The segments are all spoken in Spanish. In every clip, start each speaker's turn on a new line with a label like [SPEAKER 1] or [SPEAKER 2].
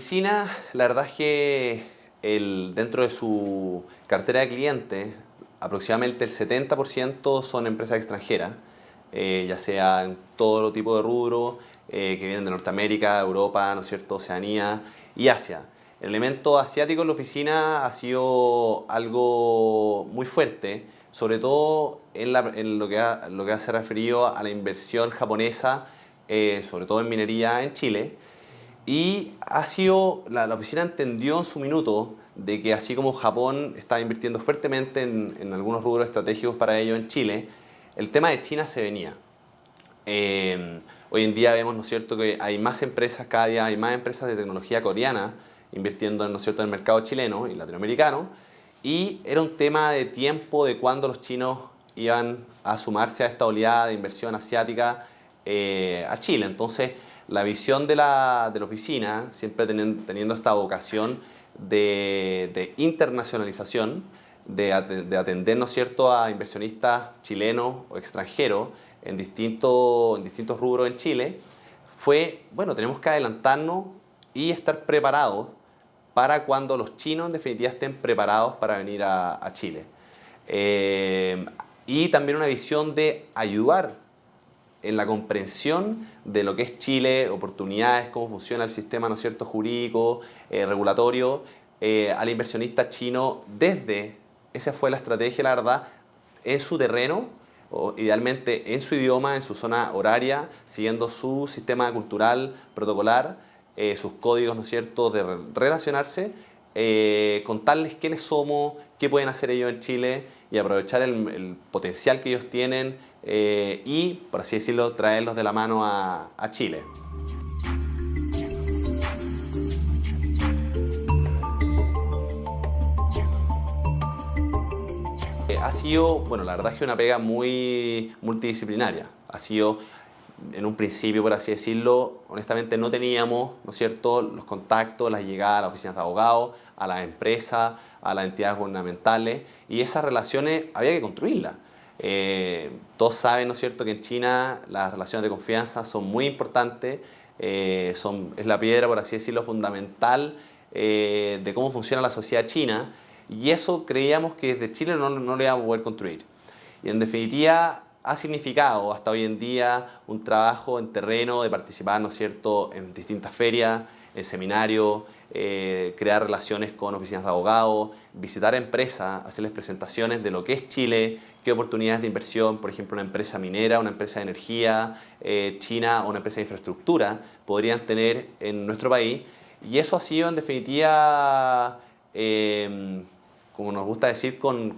[SPEAKER 1] oficina, la verdad es que el, dentro de su cartera de clientes, aproximadamente el 70% son empresas extranjeras, eh, ya sea en todo tipo de rubro, eh, que vienen de Norteamérica, Europa, ¿no es cierto?, Oceanía y Asia. El elemento asiático en la oficina ha sido algo muy fuerte, sobre todo en, lo, que ha, lo que hace referido a la inversión japonesa, eh, sobre todo en minería en Chile, y ha sido, la, oficina entendió en su minuto de que así como Japón está invirtiendo fuertemente en, algunos rubros estratégicos para ello en Chile, el tema de China se venía. Eh, hoy en día vemos, ¿no es cierto?, que hay más empresas, cada día hay más empresas de tecnología coreana invirtiendo, ¿no es cierto?, en el mercado chileno y latinoamericano, y era un tema de tiempo de cuándo los chinos iban a sumarse a esta oleada de inversión asiática eh, a Chile. Entonces, la visión de la, oficina, siempre teniendo, esta vocación de, internacionalización, de, atender ¿no cierto? a inversionistas chilenos o extranjeros en, distintos en distintos rubros en Chile, fue, bueno, tenemos que adelantarnos y estar preparados para cuando los chinos en definitiva estén preparados para venir a, Chile. Eh, y también una visión de ayudar en la comprensión de lo que es Chile, oportunidades, cómo funciona el sistema ¿no cierto? jurídico, eh, regulatorio, eh, al inversionista chino desde, esa fue la estrategia, la verdad, en su terreno, o idealmente en su idioma, en su zona horaria, siguiendo su sistema cultural, protocolar, eh, sus códigos, ¿no es cierto?, de relacionarse, contarles quiénes somos, qué pueden hacer ellos en Chile y aprovechar el potencial que ellos tienen, eh, y, por así decirlo, traerlos de la mano a, Chile. Eh, ha sido, bueno, la verdad es que una pega muy multidisciplinaria. Ha sido, en un principio, por así decirlo, honestamente no teníamos, ¿no es cierto?, los contactos, las llegadas a las oficinas de abogados, a las empresas, a las entidades gubernamentales, y esas relaciones había que construirlas. Eh, todos saben, ¿no es cierto?, que en China las relaciones de confianza son muy importantes, eh, son, es la piedra, por así decirlo, fundamental eh, de cómo funciona la sociedad china y eso creíamos que desde Chile no, no lo íbamos a poder construir. Y en definitiva ha significado hasta hoy en día un trabajo en terreno de participar, ¿no es cierto?, en distintas ferias, en seminarios, crear relaciones con oficinas de abogados, visitar empresas, hacerles presentaciones de lo que es Chile, qué oportunidades de inversión, por ejemplo, una empresa minera, una empresa de energía eh, china o una empresa de infraestructura podrían tener en nuestro país. Y eso ha sido, en definitiva, em, como nos gusta decir, con,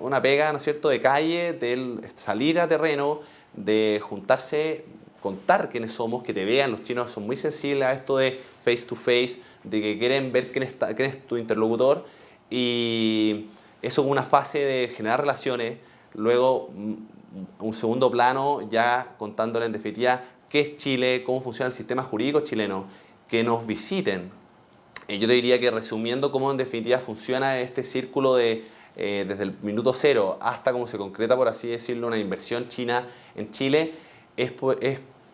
[SPEAKER 1] una pega, ¿no es cierto?, de calle, de salir a terreno, de juntarse, contar quiénes somos, que te vean, los chinos son muy sensibles a esto de face to face, de que quieren ver quién, está, quién es tu interlocutor. Y eso es una fase de generar relaciones, Luego, mm, un segundo plano, ya contándole en definitiva qué es Chile, cómo funciona el sistema jurídico chileno, que nos visiten. Eh, yo te diría que resumiendo cómo en definitiva funciona este círculo de eh, desde el minuto cero hasta cómo se concreta, por así decirlo, una inversión china en Chile, es,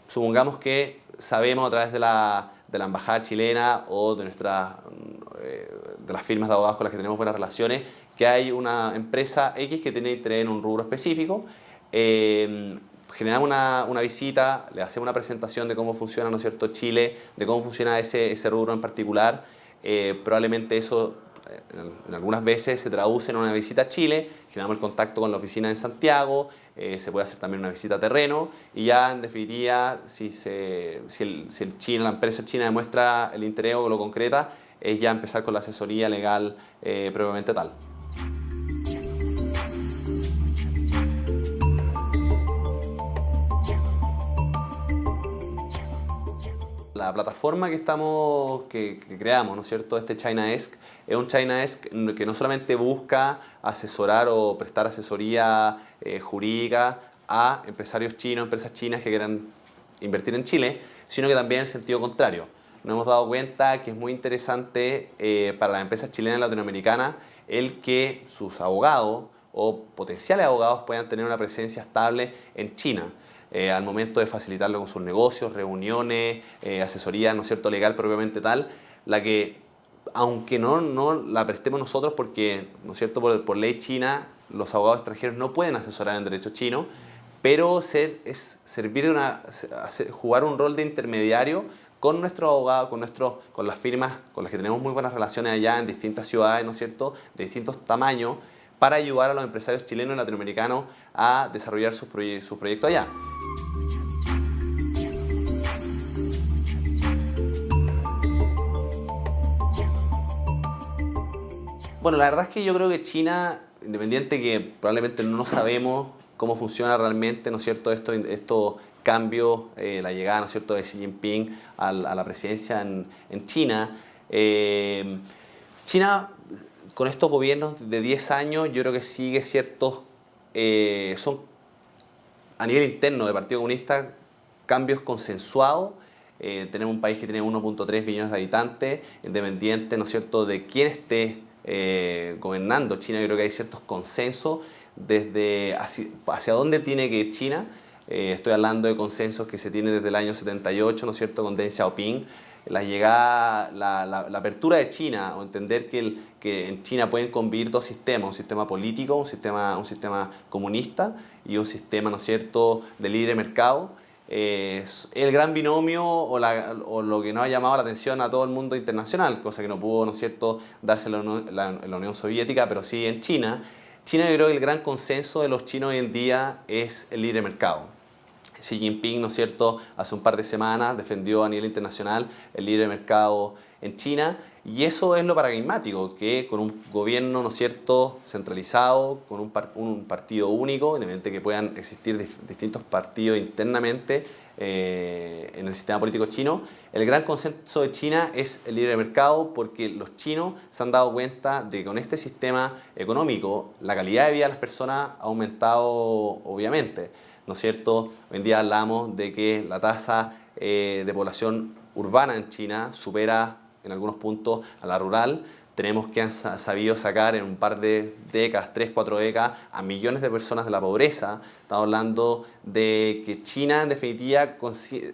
[SPEAKER 1] supongamos que sabemos a través de la, de la embajada chilena o de, eh, de las firmas de abogados con las que tenemos buenas relaciones, que hay una empresa X que tiene interés en un rubro específico, eh, generamos una, visita, le hacemos una presentación de cómo funciona ¿no cierto? Chile, de cómo funciona ese, ese rubro en particular, eh, probablemente eso en, algunas veces se traduce en una visita a Chile, generamos el contacto con la oficina en Santiago, se puede hacer también una visita a terreno y ya en definitiva si, se, si, el, si el chino, la empresa china demuestra el interés o lo concreta, es ya empezar con la asesoría legal previamente tal. la, plataforma que, estamos, que, creamos, ¿no es cierto? Este ChinaEsk es un ChinaEsk que no solamente busca asesorar o prestar asesoría eh, jurídica a empresarios chinos, empresas chinas que quieran invertir en Chile, sino que también en sentido contrario. Nos hemos dado cuenta que es muy interesante eh, para las empresas chilenas y latinoamericanas el que sus abogados o potenciales abogados puedan tener una presencia estable en China. Eh, al momento de facilitarlo con sus negocios, reuniones, eh, asesoría ¿no cierto? legal propiamente tal, la que, aunque no, no la prestemos nosotros porque, ¿no cierto? Por, por ley china, los abogados extranjeros no pueden asesorar en derecho chino, pero ser, es servir de una, jugar un rol de intermediario con nuestros abogados, con, nuestros, con las firmas con las que tenemos muy buenas relaciones allá en distintas ciudades, ¿no es cierto?, de distintos tamaños, para ayudar a los empresarios chilenos y latinoamericanos a desarrollar su proyectos allá. Bueno, la verdad es que yo creo que China, independiente que probablemente no sabemos cómo funciona realmente, ¿no es cierto?, esto, esto cambio, eh, la llegada ¿no es cierto? de Xi Jinping a, la presidencia en, China. Eh, China, con estos gobiernos de 10 años, yo creo que sigue ciertos, eh, son a nivel interno del Partido Comunista, cambios consensuados. tenemos un país que tiene 1.3 billones de habitantes, independiente, ¿no es cierto?, de quién esté gobernando China, yo creo que hay ciertos consensos desde hacia, hacia dónde tiene que ir China, eh, estoy hablando de consensos que se tienen desde el año 78, ¿no es cierto?, con Deng Xiaoping. La llegada, la, apertura de China, o entender que, en China pueden convivir dos sistemas, un sistema político, un sistema, un sistema comunista y un sistema, ¿no es cierto?, de libre mercado. Eh, el gran binomio o, o, lo que nos ha llamado la atención a todo el mundo internacional, cosa que no pudo, ¿no es cierto?, darse en la, la Unión Soviética, pero sí en China. China yo creo que el gran consenso de los chinos hoy en día es el libre mercado. Xi Jinping, ¿no es cierto?, hace un par de semanas defendió a nivel internacional el libre mercado en China y eso es lo paradigmático, que con un gobierno, ¿no cierto?, centralizado, con un, un partido único, independientemente que puedan existir distintos partidos internamente eh, en el sistema político chino, el gran consenso de China es el libre mercado porque los chinos se han dado cuenta de que con este sistema económico la calidad de vida de las personas ha aumentado obviamente. ¿no cierto? Hoy en día hablamos de que la tasa eh, de población urbana en China supera en algunos puntos a la rural. Tenemos que han sabido sacar en un par de décadas, tres, cuatro décadas, a millones de personas de la pobreza. Estamos hablando de que China, en definitiva,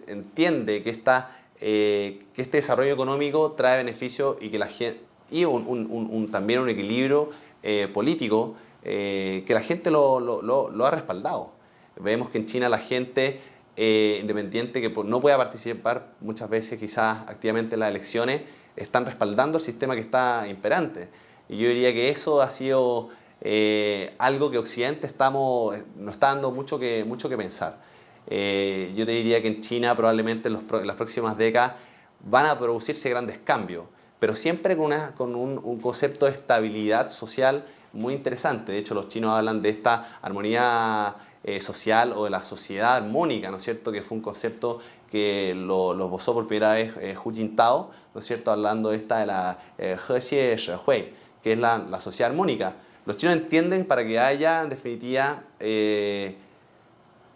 [SPEAKER 1] entiende que, esta, eh, que este desarrollo económico trae beneficios y que la gente y un, también un equilibrio eh, político que la gente lo, lo ha respaldado. Vemos que en China la gente eh, independiente que no pueda participar muchas veces quizás activamente en las elecciones, están respaldando el sistema que está imperante. Y yo diría que eso ha sido eh, algo que Occidente estamos, nos está dando mucho que, mucho que pensar. Eh, yo te diría que en China probablemente en, las próximas décadas van a producirse grandes cambios, pero siempre con, una, con un, un concepto de estabilidad social muy interesante. De hecho, los chinos hablan de esta armonía eh, social o de la sociedad armónica, ¿no es cierto? Que fue un concepto que lo, lo esbozó por primera vez eh, Hu Jintao, ¿no es cierto? Hablando de esta de la eh, Hui, que es la, la, sociedad armónica. Los chinos entienden para que haya, en definitiva, eh,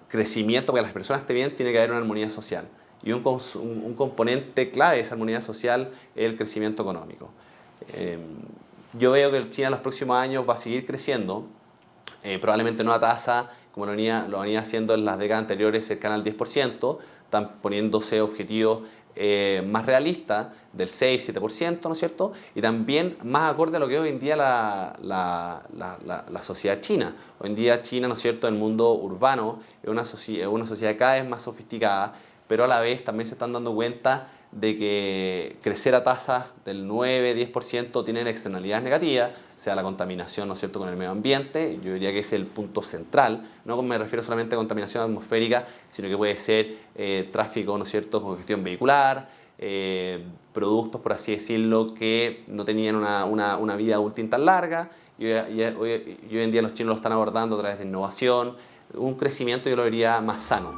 [SPEAKER 1] crecimiento, para que las personas estén bien, tiene que haber una armonía social. Y un, un, un componente clave de esa armonía social es el crecimiento económico. yo veo que China en los próximos años va a seguir creciendo, probablemente no a tasa como lo venía, lo venía haciendo en las décadas anteriores cercana al 10%, están poniéndose objetivos eh, más realistas del 6-7%, ¿no es cierto? Y también más acorde a lo que hoy en día la, la, la, la, sociedad china. Hoy en día China, ¿no es cierto?, el mundo urbano es una, es una sociedad cada vez más sofisticada, pero a la vez también se están dando cuenta de que crecer a tasas del 9-10% tienen externalidades negativas, sea la contaminación ¿no es cierto? con el medio ambiente, yo diría que es el punto central, no me refiero solamente a contaminación atmosférica, sino que puede ser eh, tráfico, ¿no es cierto?, congestión vehicular, eh, productos, por así decirlo, que no tenían una, una, una vida útil tan larga, y, hoy, y hoy en día los chinos lo están abordando a través de innovación, un crecimiento yo lo diría más sano.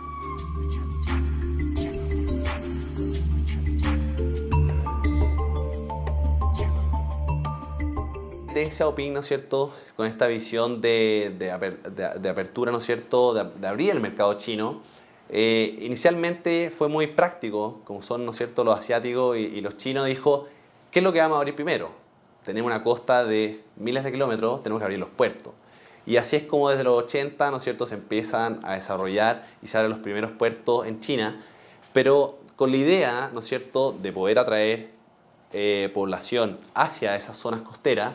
[SPEAKER 1] Deng Xiaoping, ¿no es cierto?, con esta visión de, de, apertura, ¿no es cierto?, de, abrir el mercado chino, eh, inicialmente fue muy práctico, como son, ¿no es cierto?, los asiáticos y, y los chinos, dijo, ¿qué es lo que vamos a abrir primero? Tenemos una costa de miles de kilómetros, tenemos que abrir los puertos. Y así es como desde los 80, ¿no es cierto?, se empiezan a desarrollar y se abren los primeros puertos en China, pero con la idea, ¿no es cierto?, de poder atraer eh, población hacia esas zonas costeras,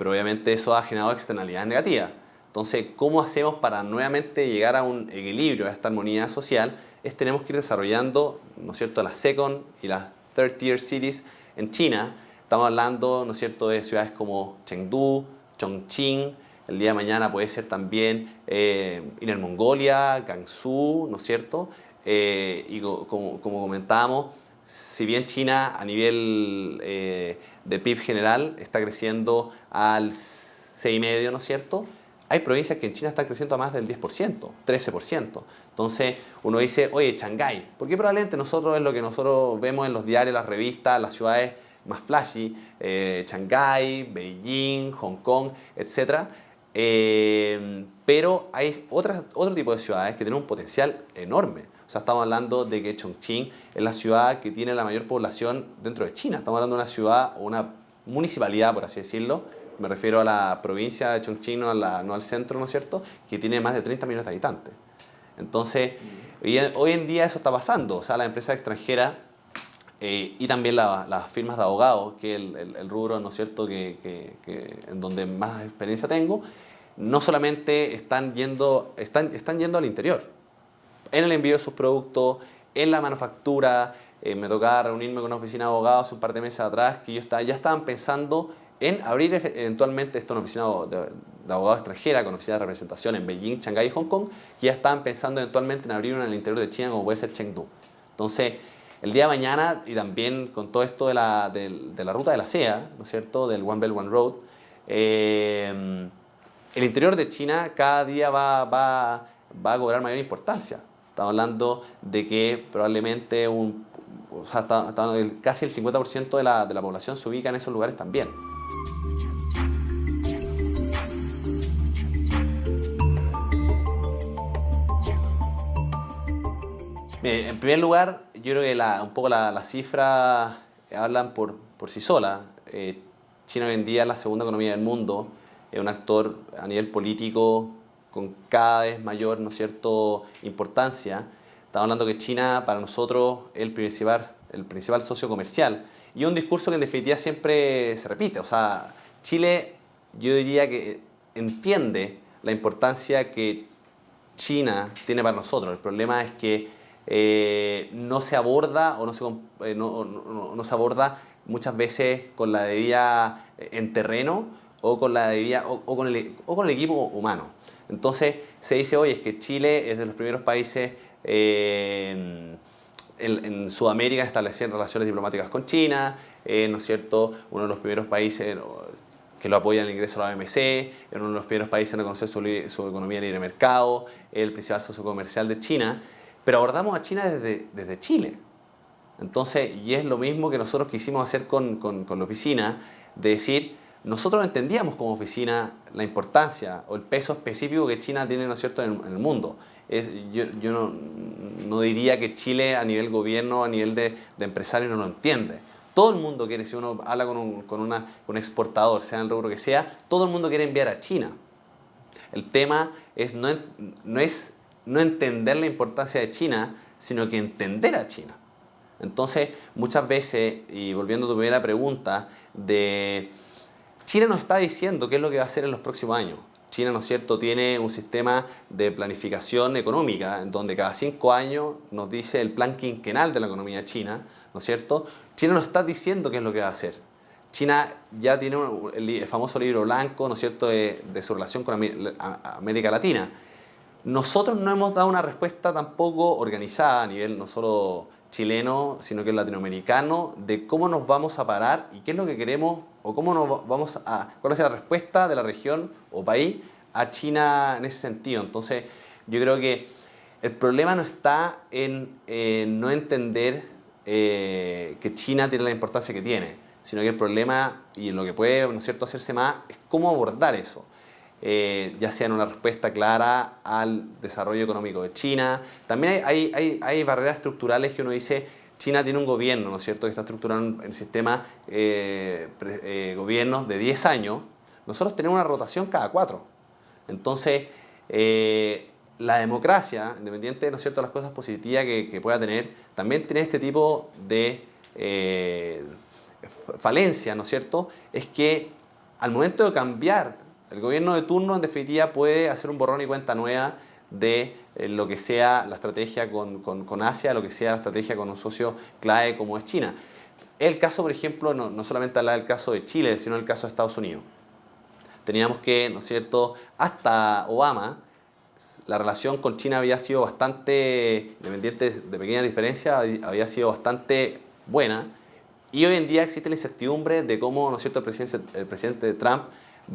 [SPEAKER 1] pero obviamente eso ha generado externalidades negativas. Entonces, ¿cómo hacemos para nuevamente llegar a un equilibrio, a esta armonía social? Es tenemos que ir desarrollando, ¿no es cierto?, las second y las third tier cities en China. Estamos hablando, ¿no es cierto?, de ciudades como Chengdu, Chongqing, el día de mañana puede ser también eh, Inner Mongolia, Gansu, ¿no es cierto? Eh, y como, comentábamos, si bien China a nivel eh, de PIB general está creciendo al 6,5%, ¿no es cierto? Hay provincias que en China están creciendo a más del 10%, 13%. Entonces uno dice, oye, Shanghái, porque probablemente nosotros es lo que nosotros vemos en los diarios, las revistas, las ciudades más flashy, eh, Shanghái, Beijing, Hong Kong, etc. Eh, pero hay otras, otro tipo de ciudades que tienen un potencial enorme. O sea, estamos hablando de que Chongqing es la ciudad que tiene la mayor población dentro de China. Estamos hablando de una ciudad o una municipalidad, por así decirlo, me refiero a la provincia de Chongqing, no, al centro, ¿no es cierto?, que tiene más de 30 millones de habitantes. Entonces, hoy, en día eso está pasando. O sea, las empresas extranjeras eh, y también las firmas de abogados, que es el, rubro, ¿no es cierto?, que, en donde más experiencia tengo, no solamente están yendo, están yendo al interior, en el envío de sus productos, en la manufactura, eh, me tocaba reunirme con una oficina de abogados un par de meses atrás, que ellos ya estaban pensando en abrir eventualmente esta oficina de, de abogados extranjera con oficina de representación en Beijing, Shanghái y Hong Kong, que ya estaban pensando eventualmente en abrir una en el interior de China como puede ser Chengdu. Entonces, el día de mañana y también con todo esto de la, de, la ruta de la SEA, ¿no es cierto?, del One Belt One Road, eh, el interior de China cada día va, va, va, a cobrar mayor importancia. Estamos hablando de que probablemente un, o sea, casi el 50% de la, de la población se ubica en esos lugares también. en primer lugar, yo creo que la, un poco las la cifras hablan por, por sí solas. Eh, China hoy en día es la segunda economía del mundo, es un actor a nivel político con cada vez mayor ¿no cierto? importancia. Estamos hablando que China para nosotros es el principal, el principal socio comercial y un discurso que en definitiva siempre se repite. O sea, Chile yo diría que entiende la importancia que China tiene para nosotros. El problema es que eh, no se aborda o no se, eh, no, se aborda muchas veces con la debida eh, en terreno o con, la debida, o, con el, o con el equipo humano. Entonces se dice hoy es que Chile es de los primeros países en, Sudamérica en establecer relaciones diplomáticas con China, ¿no es cierto? Uno de los primeros países que lo apoya en el ingreso a la OMC, uno de los primeros países en reconocer su, su economía de libre mercado, el principal socio comercial de China pero abordamos a China desde, desde Chile. Entonces, y es lo mismo que nosotros quisimos hacer con, con, la oficina, de decir, nosotros entendíamos como oficina la importancia o el peso específico que China tiene ¿no es cierto? En, el, mundo. Es, yo, yo no, diría que Chile a nivel gobierno, a nivel de, de empresario no lo entiende. Todo el mundo quiere, si uno habla con un exportador, sea en el rubro que sea, todo el mundo quiere enviar a China. El tema es no, no es no entender la importancia de China, sino que entender a China. Entonces, muchas veces, y volviendo a tu primera pregunta, de China nos está diciendo qué es lo que va a hacer en los próximos años. China, ¿no es cierto?, tiene un sistema de planificación económica en donde cada cinco años nos dice el plan quinquenal de la economía china, ¿no es cierto? China nos está diciendo qué es lo que va a hacer. China ya tiene el famoso libro blanco, ¿no es cierto?, de, de su relación con América Latina nosotros no hemos dado una respuesta tampoco organizada a nivel no solo chileno, sino que latinoamericano, de cómo nos vamos a parar y qué es lo que queremos o cómo nos vamos a, cuál es la respuesta de la región o país a China en ese sentido. Entonces, yo creo que el problema no está en no entender eh, que China tiene la importancia que tiene, sino que el problema y lo que puede ¿no es cierto? hacerse más es cómo abordar eso. Eh, ya sea en una respuesta clara al desarrollo económico de China. También hay, barreras estructurales que uno dice, China tiene un gobierno, ¿no es cierto?, que está estructurando el sistema eh, eh, gobiernos de 10 años. Nosotros tenemos una rotación cada 4. Entonces, la democracia, independiente ¿no es cierto? de las cosas positivas que, pueda tener, también tiene este tipo de falencia, ¿no es cierto? Es que al momento de cambiar el gobierno de turno, en definitiva, puede hacer un borrón y cuenta nueva de eh, lo que sea la estrategia con, con, Asia, lo que sea la estrategia con un socio clave como es China. El caso, por ejemplo, no, no solamente hablar del caso de Chile, sino el caso de Estados Unidos. Teníamos que, ¿no es cierto?, hasta Obama, la relación con China había sido bastante, independiente de pequeñas diferencias, había sido bastante buena. Y hoy en día existe la incertidumbre de cómo, ¿no es cierto?, el presidente, el presidente Trump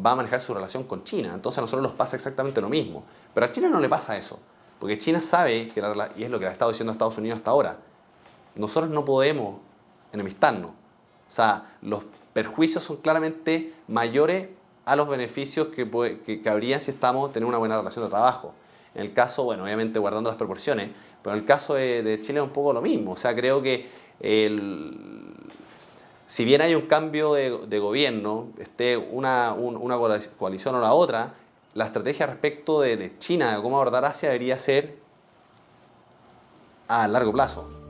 [SPEAKER 1] va a manejar su relación con China. Entonces a nosotros nos pasa exactamente lo mismo. Pero a China no le pasa eso. Porque China sabe, que y es lo que le ha estado diciendo a Estados Unidos hasta ahora, nosotros no podemos enemistarnos. O sea, los perjuicios son claramente mayores a los beneficios que, que, habrían si estamos teniendo una buena relación de trabajo. En el caso, bueno, obviamente guardando las proporciones, pero en el caso de, de Chile es un poco lo mismo. O sea, creo que el, si bien hay un cambio de, gobierno, esté una, una, coalición o la otra, la estrategia respecto de, de China, de cómo abordar Asia, debería ser a largo plazo.